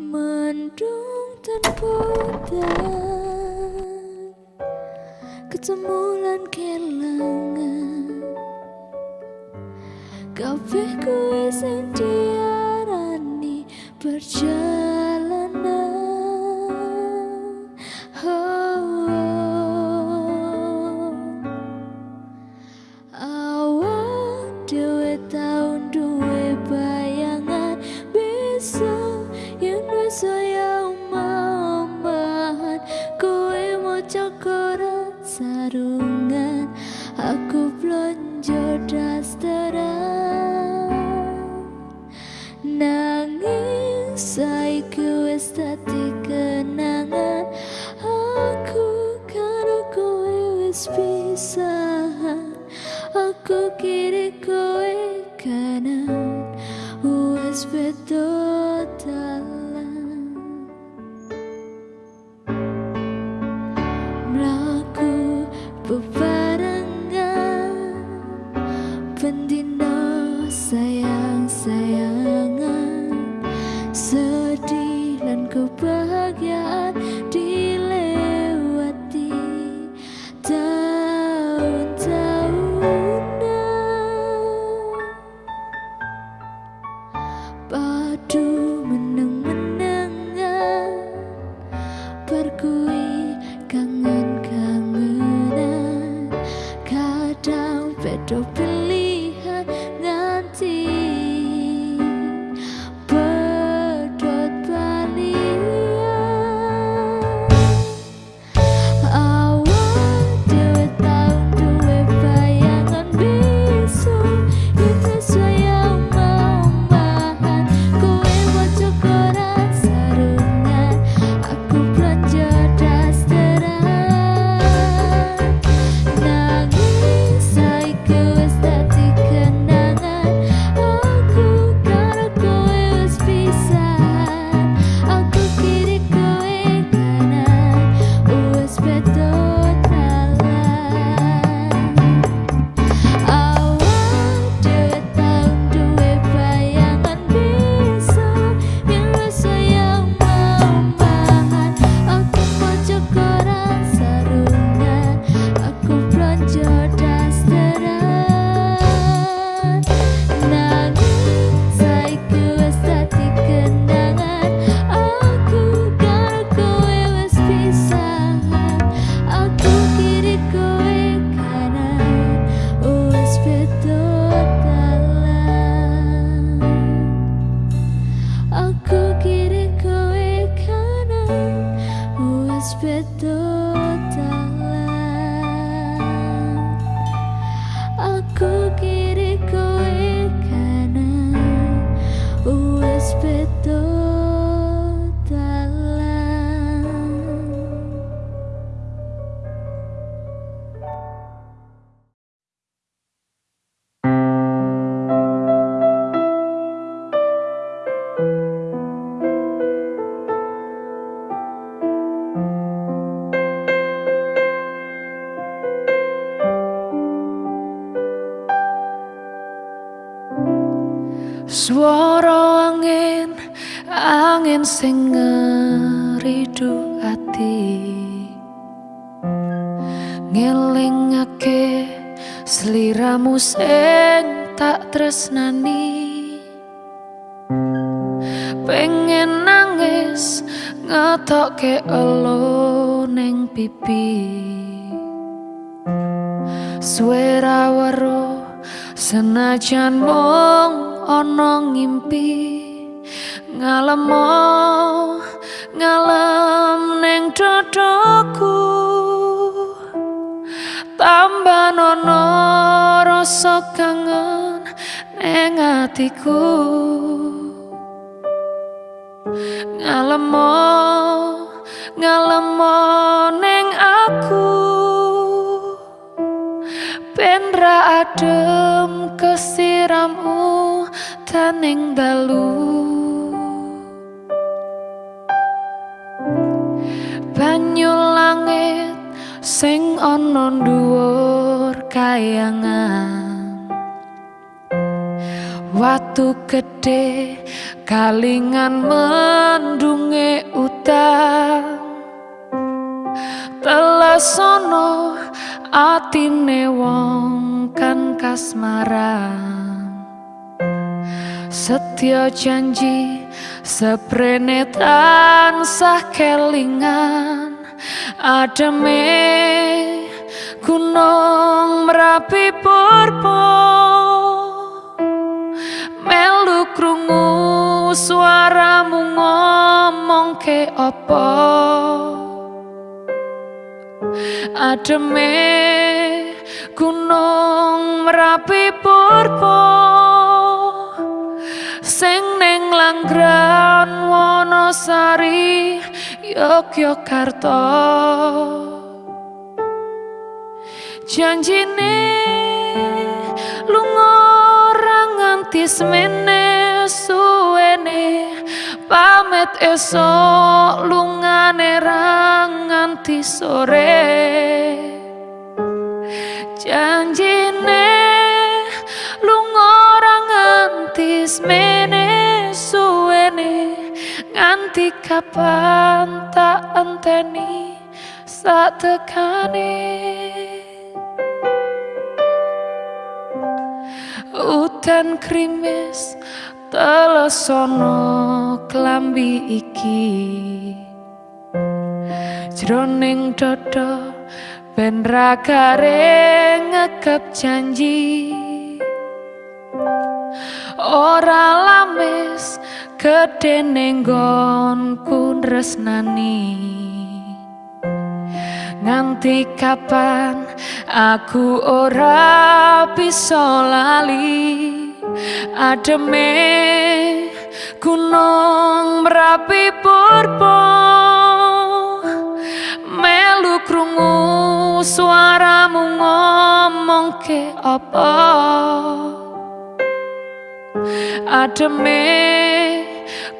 Mendung terputar Ketemulan kelangan Kau kuwi sing diarani percaya pengen nangis ngetokke elo ning pipi. Suara waro senajan mong ono ngimpi. Ngalemo ngalem ning dodoku tambah nono rasa kangen neng atiku. ngalemo ngalemo neng aku. Pendra adem kesirammu taning dalu. Banyu langit sing ana dhuwur kayangan. Watu gedhe kalingan mendunge utang telesono atine wong kan kasmaran. Setya janji seprene tansah kelingan. Ademe gunung merapi purpo melu krungu suaramu ngomong ke opo ademe gunung merapi purpo sing neng langgran wonosari yogyakarta. Janjine lunga ora nganti semene suwene pamit esok lungane nganti sore. Janjine lunga ora nganti semene suwene. Nganti kapan tak enteni sak tekane? Udan krimis telesono klambi iki. Jroning dodo ben ragare ngekep janji. Ora lamis gede nenggonku resnani Nganti kapan aku ora bisa lali Ademe gunung merapi purpo Melu krungu suaramu ngomong ke apa? Ademe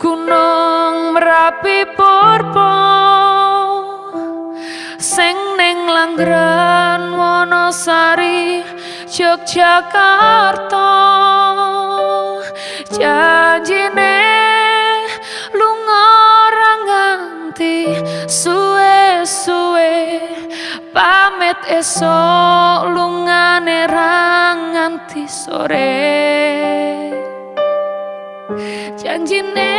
gunung merapi purpo sing ning langgran wonosari Yogyakarta janjine lunga ora nganti suwe-suwe. Pamit esok lungane ra nganti sore. Janjine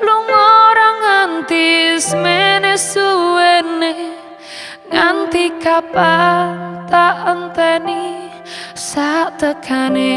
lunga ora nganti semene suwene. Nganti kapan tak enteni sak tekane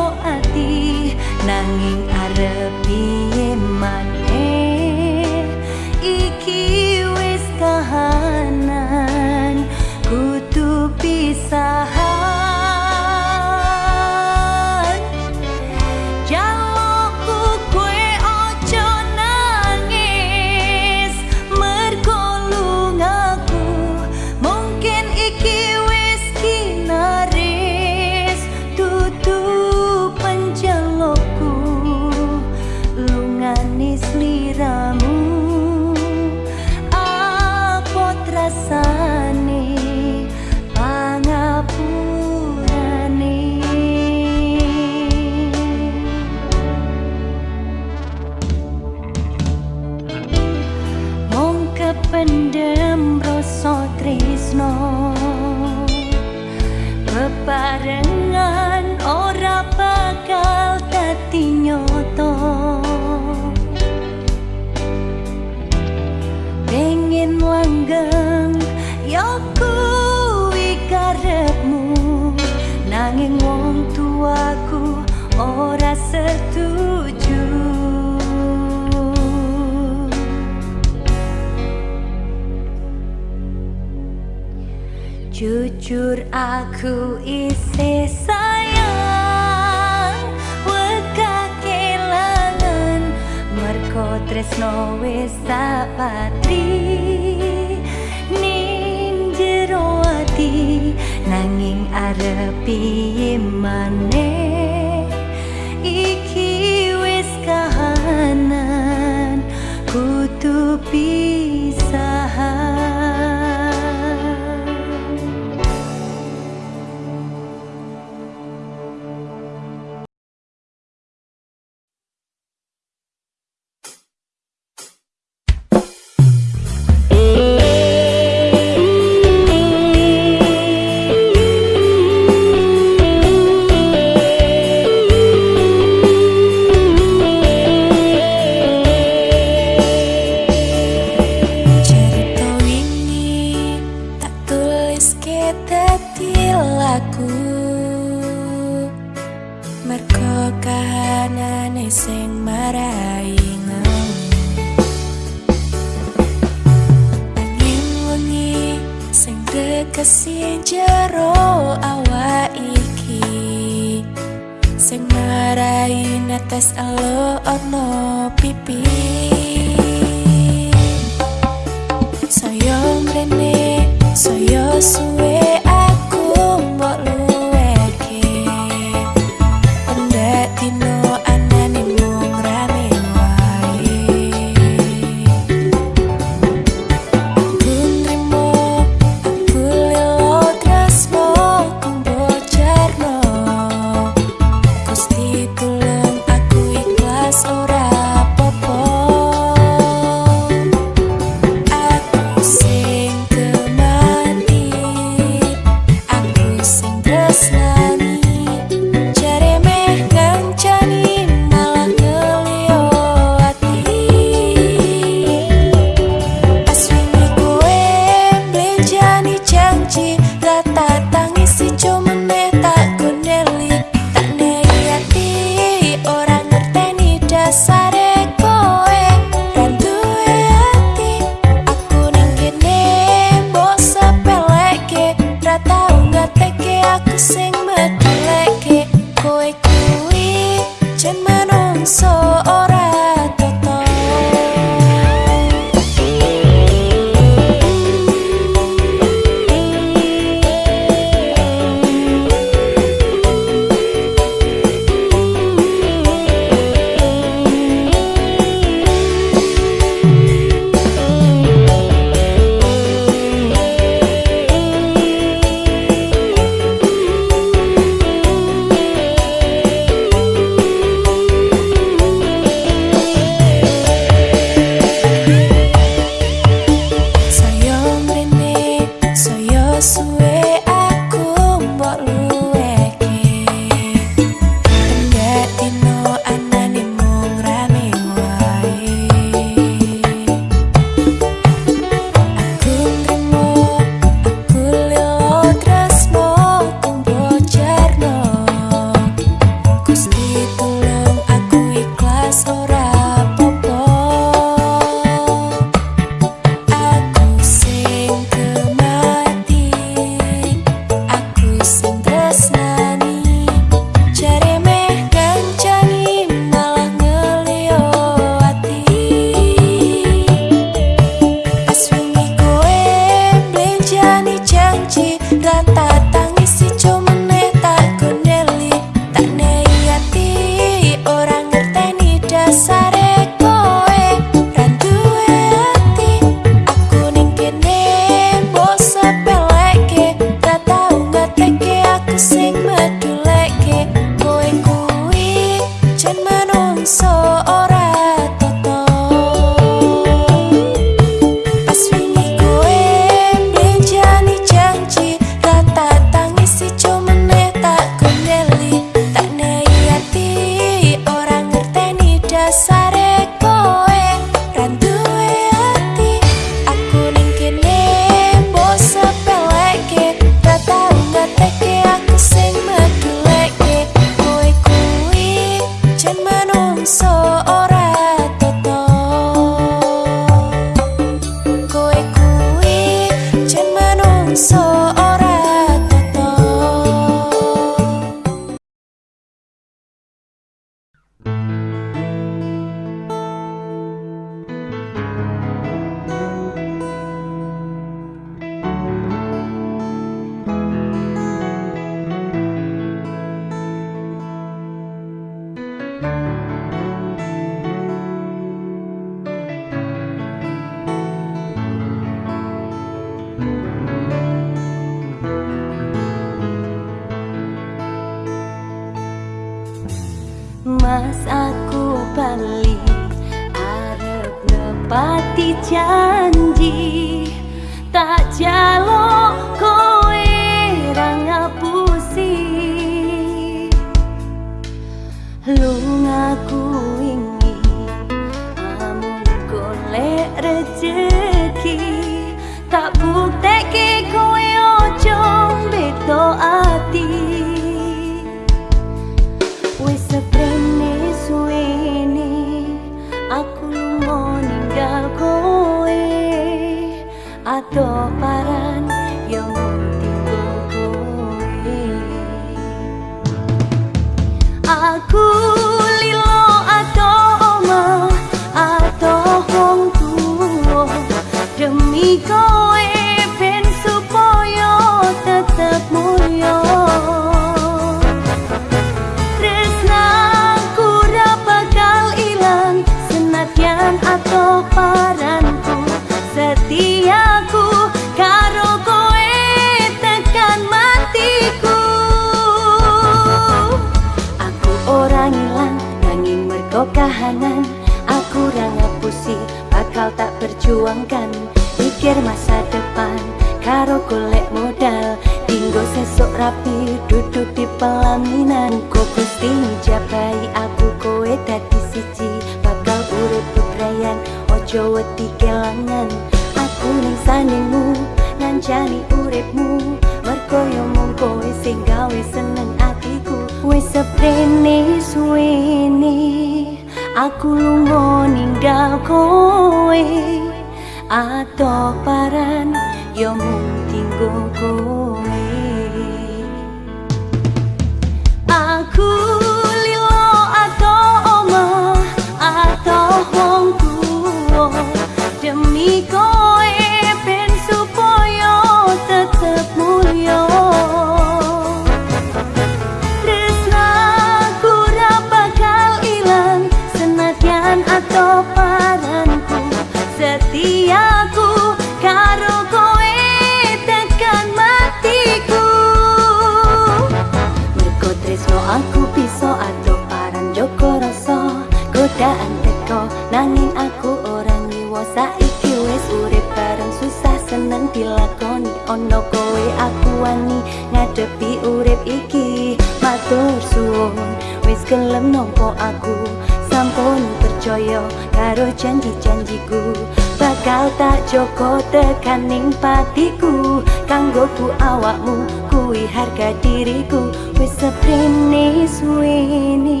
janji-janjiku Bakal tak joko tekaning patiku. Kanggoku awakmu kui harga diriku. Wis seprene suwene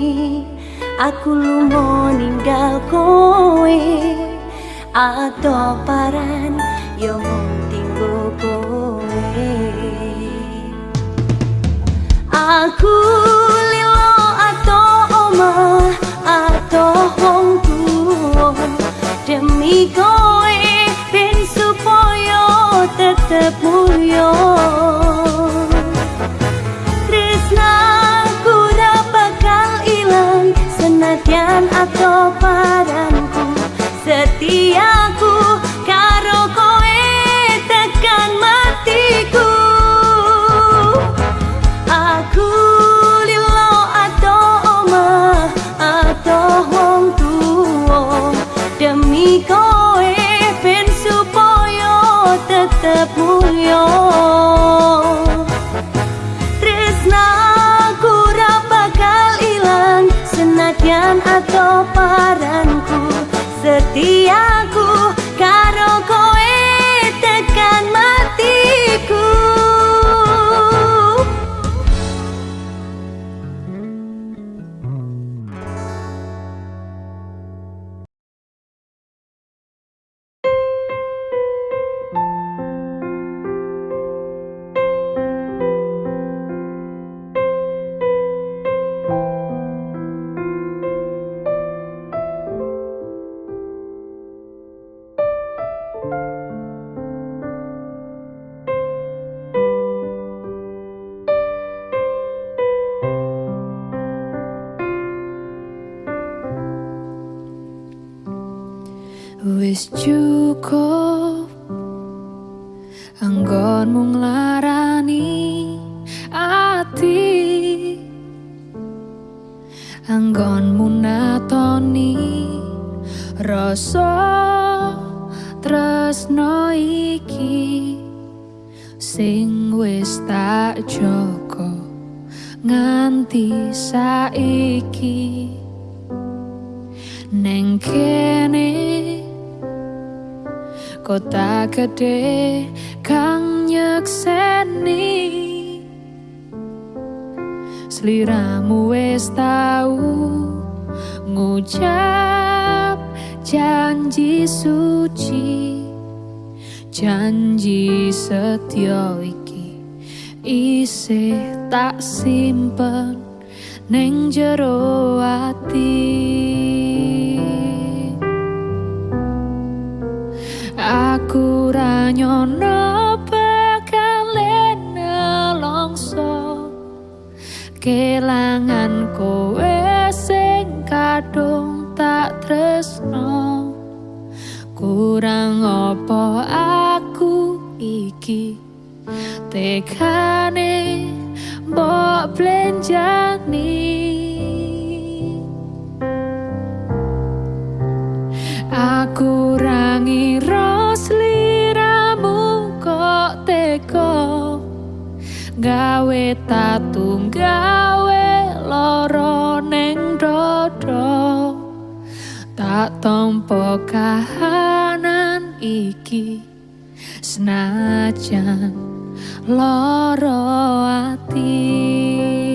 Aku lumo ninggal kowe. Atau paran yo mung tinggo kowe. Aku lilo atau omah atau wong tuwa Demi kowe ben supaya tetep mulya Tresnaku ra bakal ilang senadyan atau paranku Setiaku atau paranku Setiaku Wis cukup. Anggonmu nglarani ati. Anggonmu natoni Rasa tresno iki. Sing wis tak joko Nganti saiki. Neng kene kota gede kang nyekseni. Sliramu wis tau ngucap janji suci Janji setia iki isih tak simpen neng jero ati Nyono bakal nelongso kelangan kowe sing kadung tak tresno. Kurang opo aku iki? Tekane mbok blenjani. Aku gawe tatung gawe loro ning dodo tak tompo kahanan iki senajan loro ati.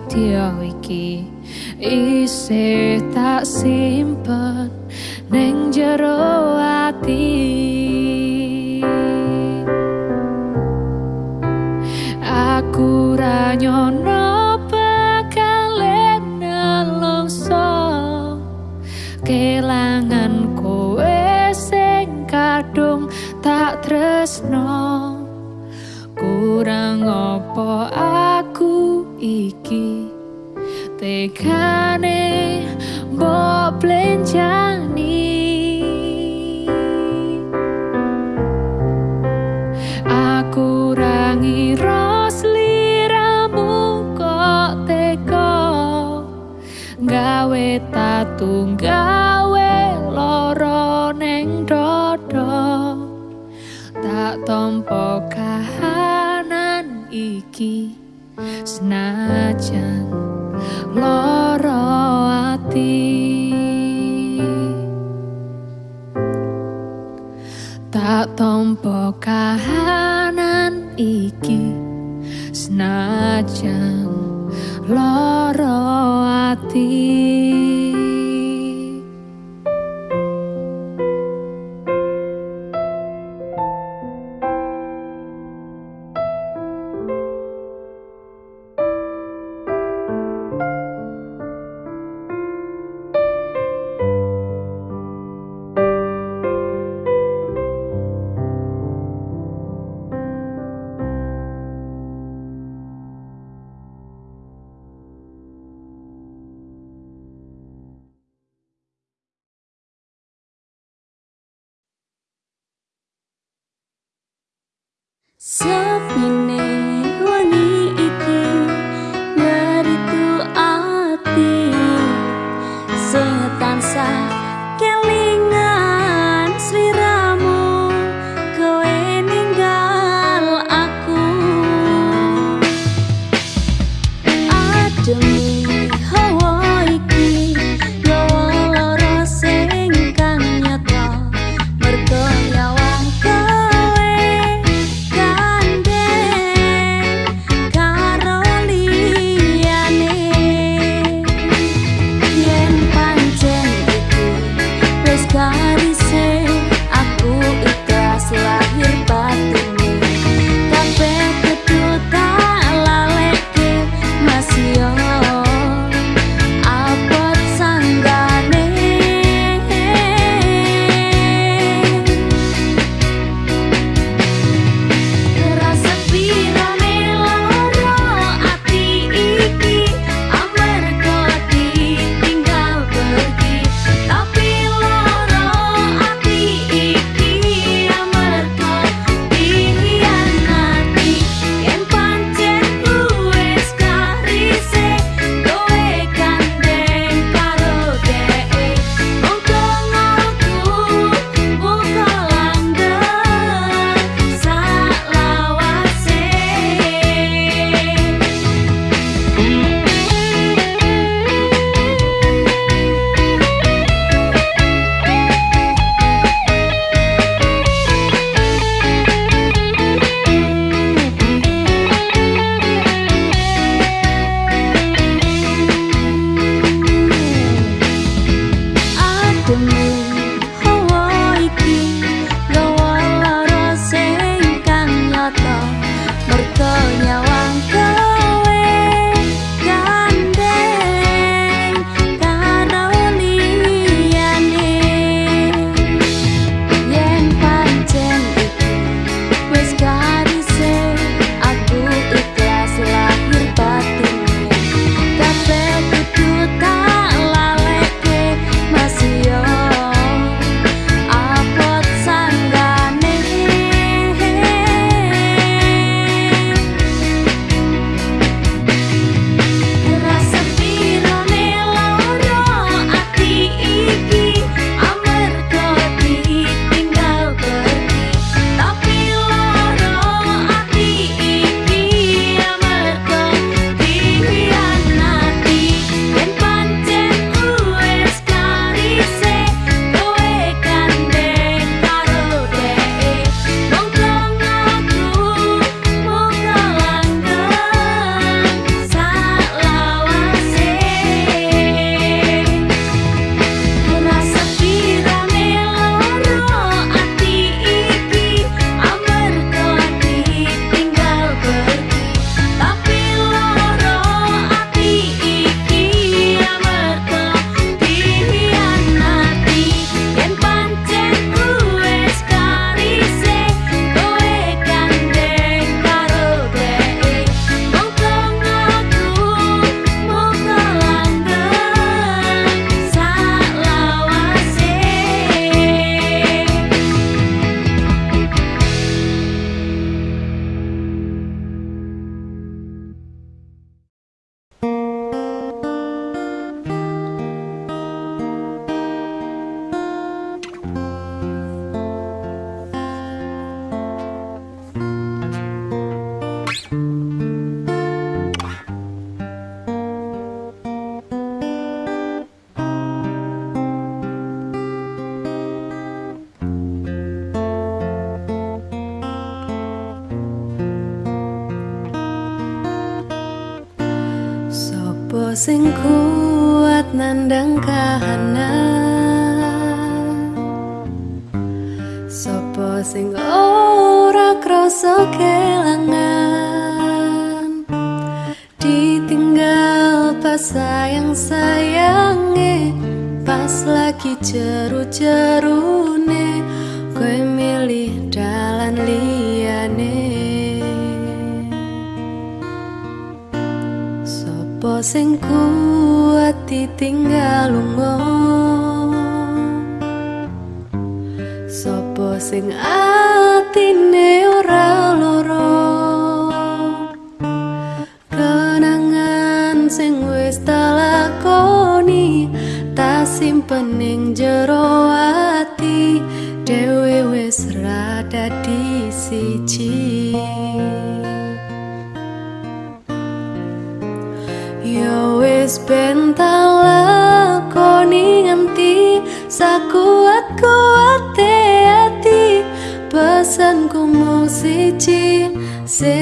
Tiaiki. Isse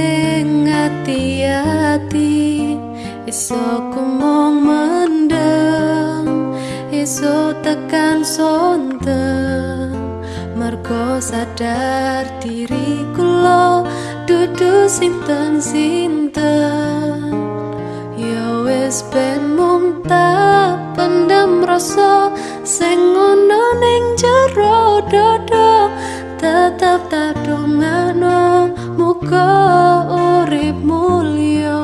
sing ati-ati. Iso ku mong mendem iso tekan sonten. Mergo sadar diriku lo dudu sinten sinten. Ya wis ben mung tak pendam rasa sing ono ning jero dodo tetep tak dongano muga urip mulya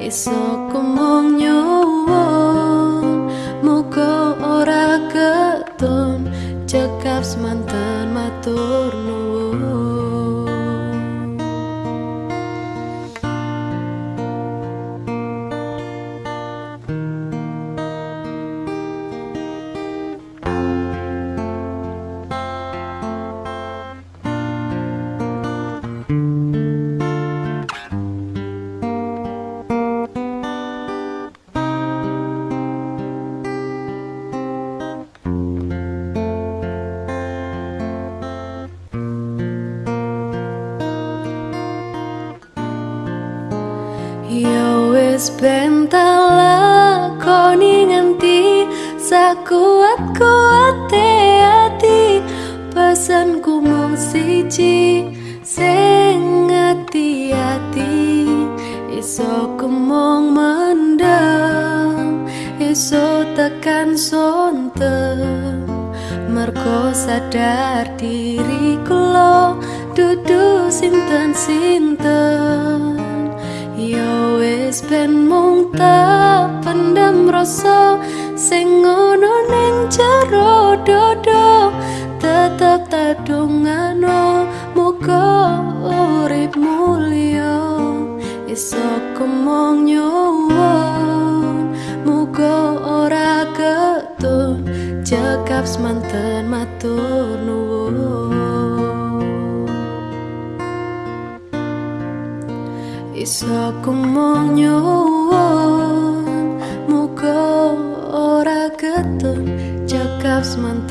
iso kumong nyuwun muga ora keton cekap semanten matur nuwun sadar diriku lo dudu sinten-sinten Ya wis ben mung tak pendam rasa sing ono ning jero dodo. Tetep tak dongano muga urip mulya. Iso kumong nyuwun muga ora ketun. Cekap semanten matur Iso kumong nyuwun Muga ora ketun Cekap semanten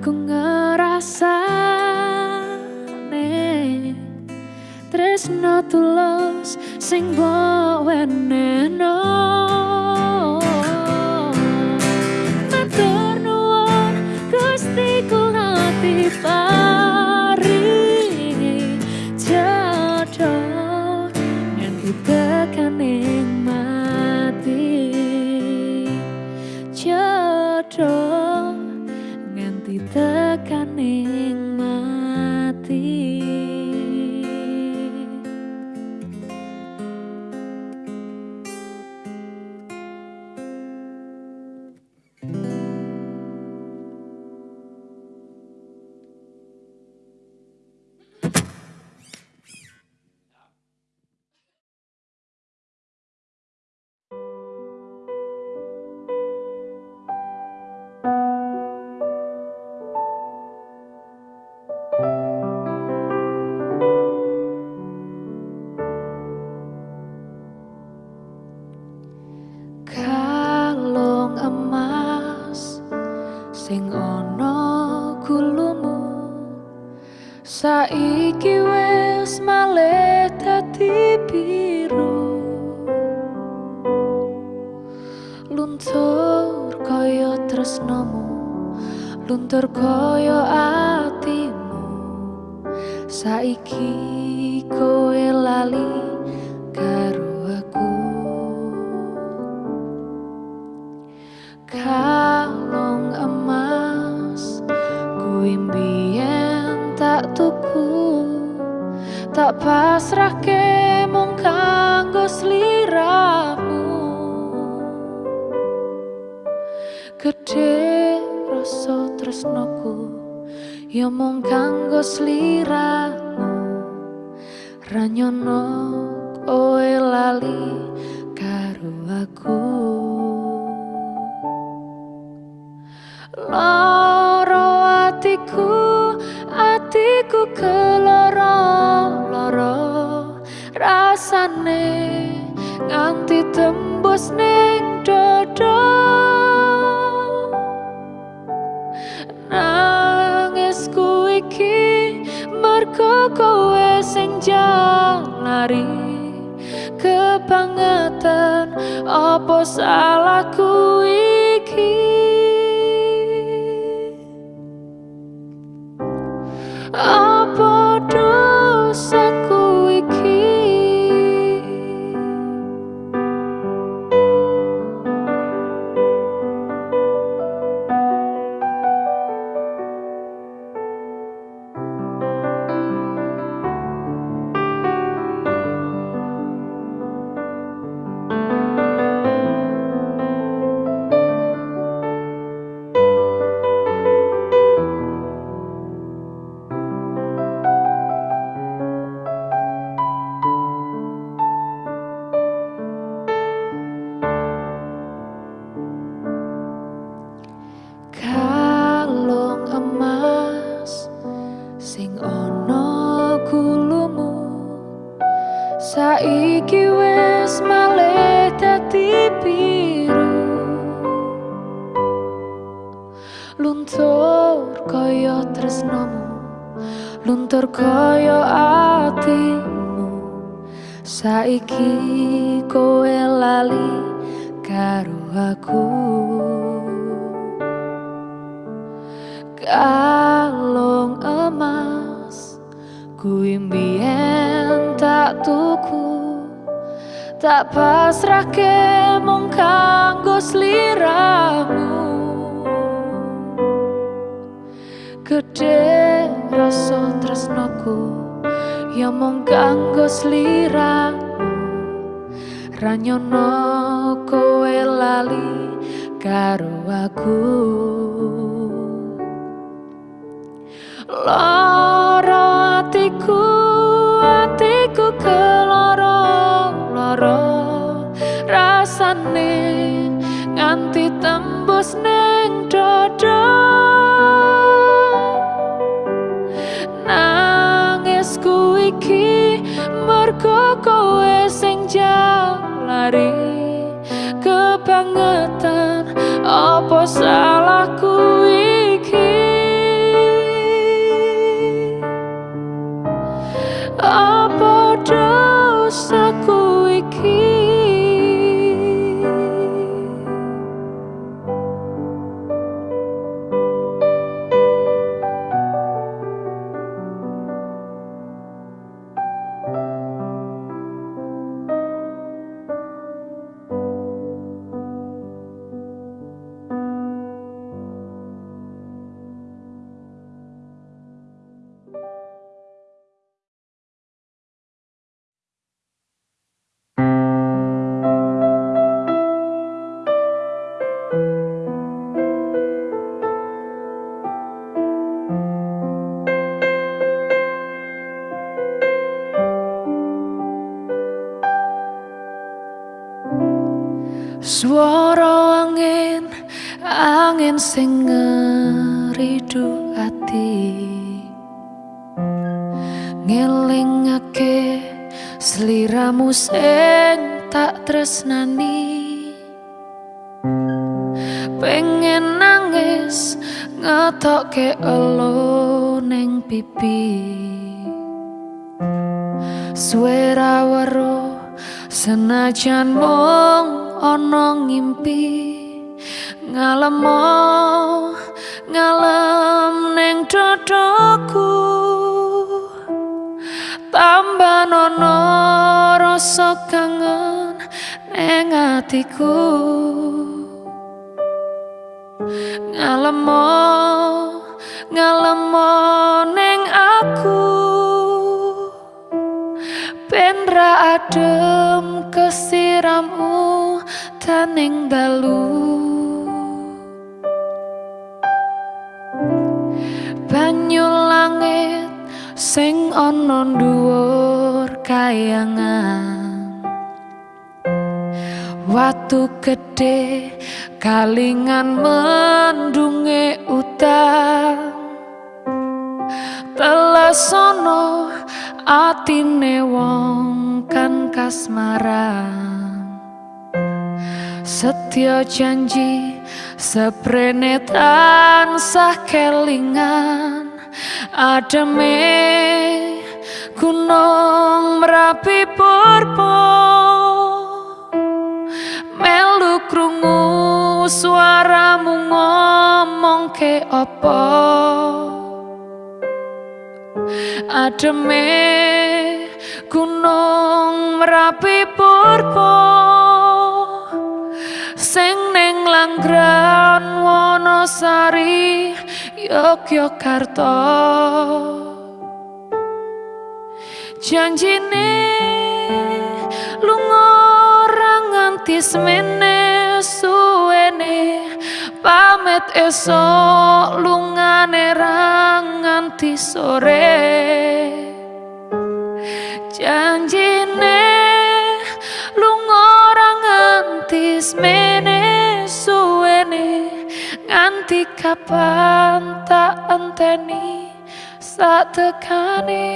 aku ngerasa Tresno tulus sing bawa neno no rasa tresnoku yo mung kanggo sliramu. Ranyono koe lali karo aku. Loro atiku atiku keloro loro rasane nganti tembus ning dada panjang lari. Kepangatan apa salahku ini kalung emas kuwi mbien tak tuku tak pasrahke mung kanggo sliramu. Gede rasa tresnoku Ya mong kanggo sliramu. Ranyono kowe lali karo aku Loro atiku atiku keloro loro. Rasane nganti tembus neng dodo. Mergo kowe sing jalari. Kebangetan apa salahku iki angin sing ngeridu ati. Ngelingake seliramu sing tak tresnani. Pengen nangis ngetokke elo neng pipi. Suara weruh senajan mong ana ngimpi ngalem ngalem ning dadaku. Tambah nono rasa kangen ning atiku. Ngalem ngalem ning aku. Pendra adem kesiramu taning dalu Banyu langit sing ana dhuwur kayangan. Watu gede kalingan mendunge utan Telesono atine wong kan kasmaran. Setya janji seprene tansah kelingan Ademe gunung merapi purpo Melu krungu suaramu ngomong ke opo Ademe gunung merapi purpo Sing neng langgran wonosari Yogyakarta. Janjine lunga nganti semene suwene pamit esok lungane nganti sore. Janjine lunga nganti semene nganti kapan tak enteni sak tekane?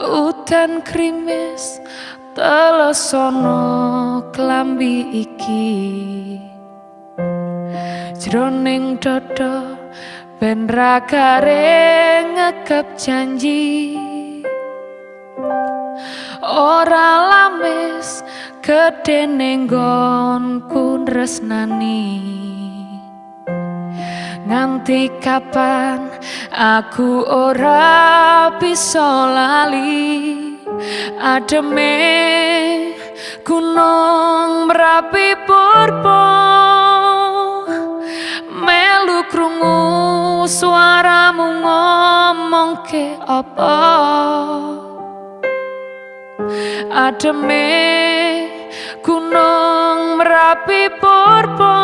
Udan krimis telesono klambi iki. Jroning dodo ben ra ngekep janji ora lamis gedhe nenggonku resnani. Nganti kapan aku ora bisa lali? Ademe gunung merapi purpo melu krungu suaramu ngomong ke apa ademe gunung merapi purpo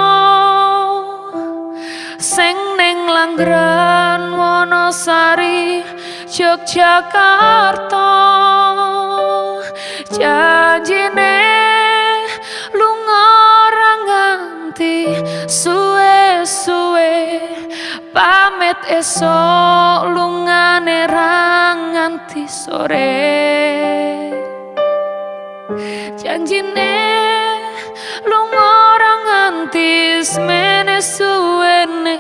sing ning langgran wonosari Yogyakarta. Janjine suwe-suwe pamit esok lungane nganti sore. Janjine lunga nganti semene suwene.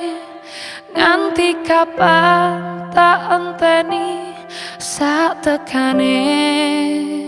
Nganti kapan tak enteni sak tekane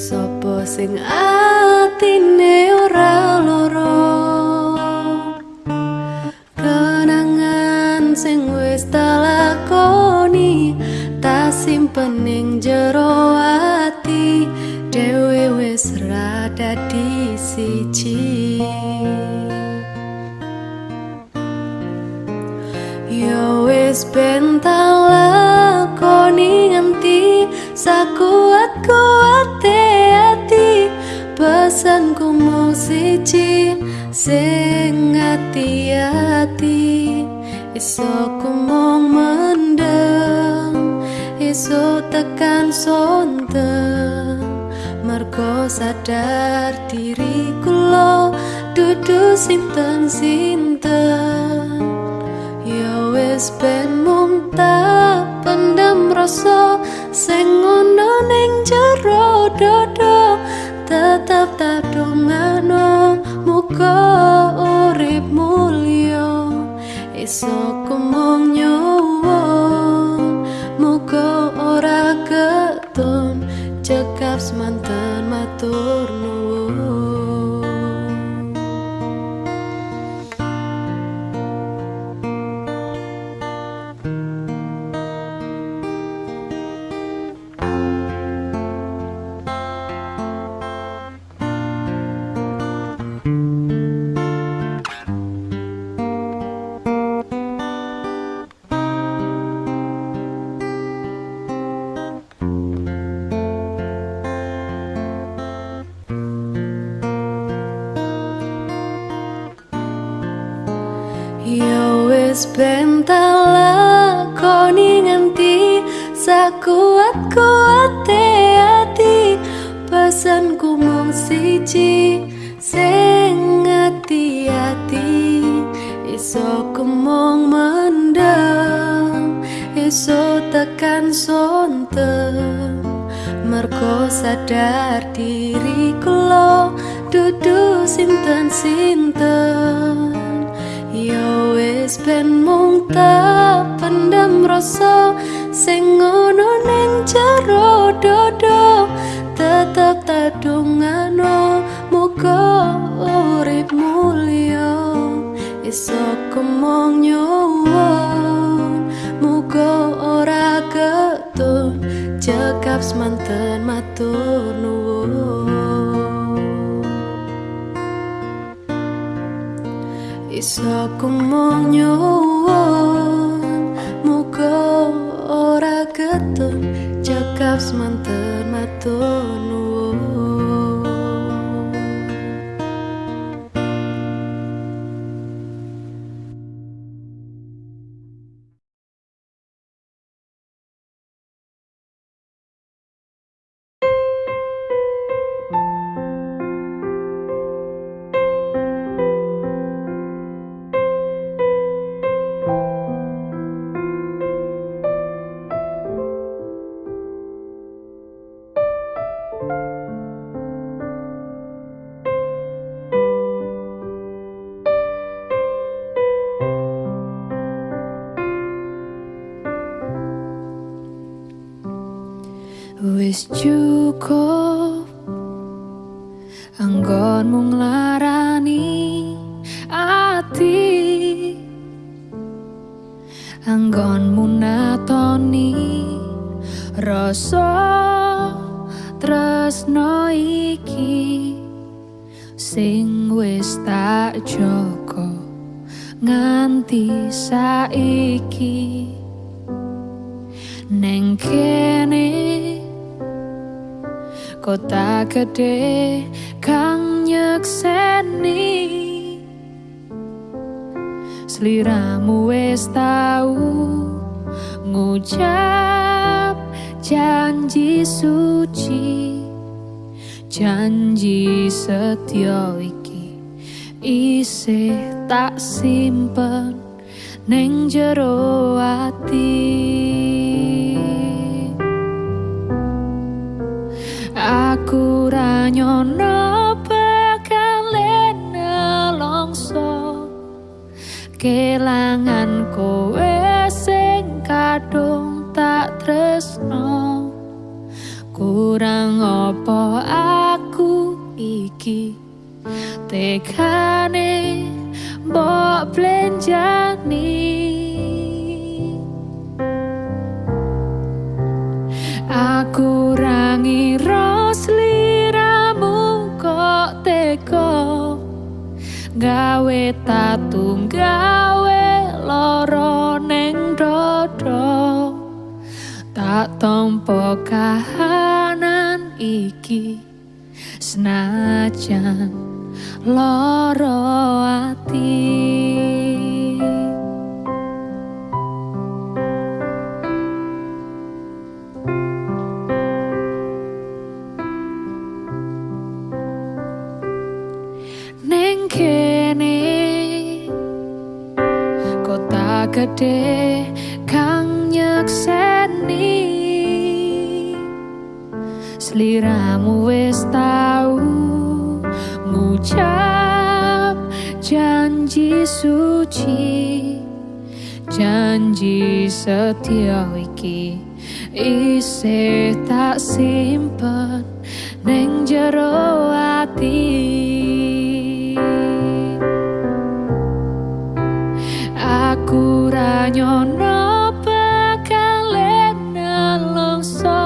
Sopo sing atine pesanku mung siji sing ati-ati iso kemong mendem iso tekan sonten. Merko sadar diri kulo dudu sinten sinten yo wis ben mung tak pendam rasa sing ngono ning jero dodo tetep tadungano muga urip mulya. Iso kemong nyuwun muga ora ketun cekap semanten matur nuwun. Iso kumong nyuwun muga ora ketun cekap semanten matur Cukup. Anggonmu nglarani ati. Anggonmu natoni rasa tresno iki. Sing wis tak joko nganti saiki. Neng kene kota gede kang nyekseni. Sliramu wis tau ngucap janji suci. Janji setia iki isih tak simpen neng jero ati nyono bakale nelongso kelangan kowe sing kadung tak tresno. Kurang apa aku iki tekane mbok blenjani. Aku rangira sliramu teko gawe tatu gawe loro neng dodo. Tak tompo kahanan iki senajan loro ati gede kang nyekseni. Sliramu wis tau ngucap janji suci. Janji setia iki isih tak simpen neng jero ati nyono bakale nelongso.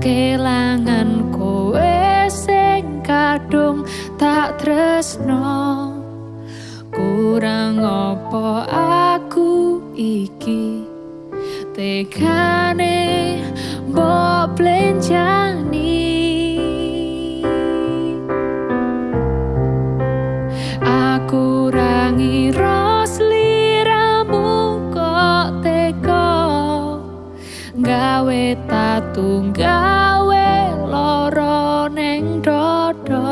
Kelangan kowe sing kadung tak tresno. Kurang apa aku iki? Tekane mbok blenjani tatunggawe loro neng dodo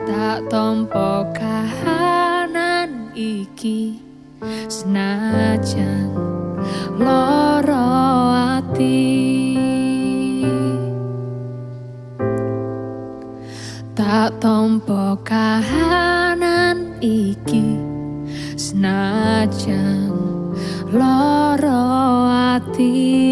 tak tompo kahanan iki. Senajan loro ati. Tak tompo kahanan iki. Senajan loro ati